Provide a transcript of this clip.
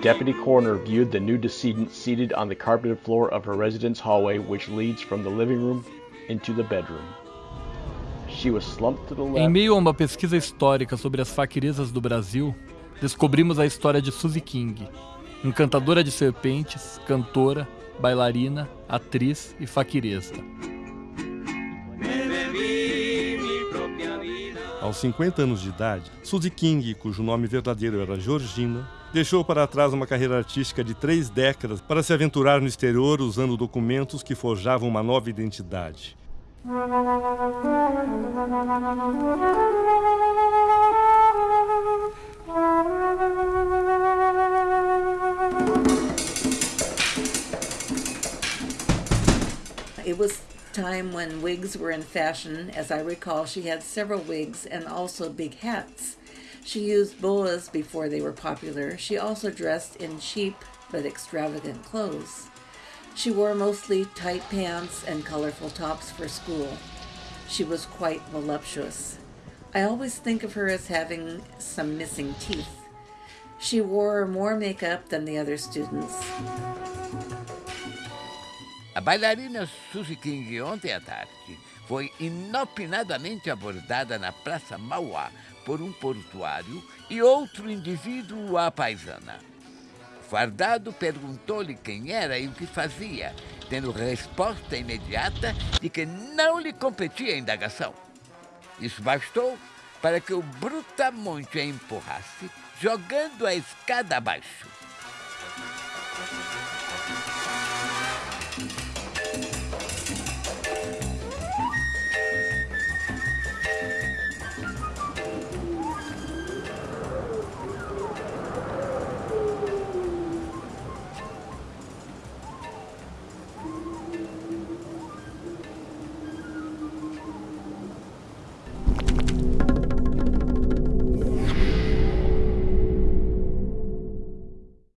deputy coroner viewed the new decedent seated on the carpeted floor of her residence hallway, which leads from the living room into the bedroom. She was slumped to the left. Em meio a uma pesquisa histórica sobre as faquirizas do Brasil, descobrimos a história de Suzy King, encantadora de serpentes, cantora, bailarina, atriz e faquirista. Aos 50 anos de idade, Suzy King, cujo nome verdadeiro era Georgina, deixou para trás uma carreira artística de três décadas para se aventurar no exterior usando documentos que forjavam uma nova identidade. It was time when wigs were in fashion. As I recall, she had several wigs and also big hats. She used boas before they were popular. She also dressed in cheap but extravagant clothes. She wore mostly tight pants and colorful tops for school. She was quite voluptuous. I always think of her as having some missing teeth. She wore more makeup than the other students. A bailarina Suzy King ontem à tarde foi inopinadamente abordada na Praça Mauá por um portuário e outro indivíduo à paisana. Fardado perguntou-lhe quem era e o que fazia, tendo resposta imediata de que não lhe competia a indagação. Isso bastou para que o brutamonte a empurrasse, jogando a escada abaixo.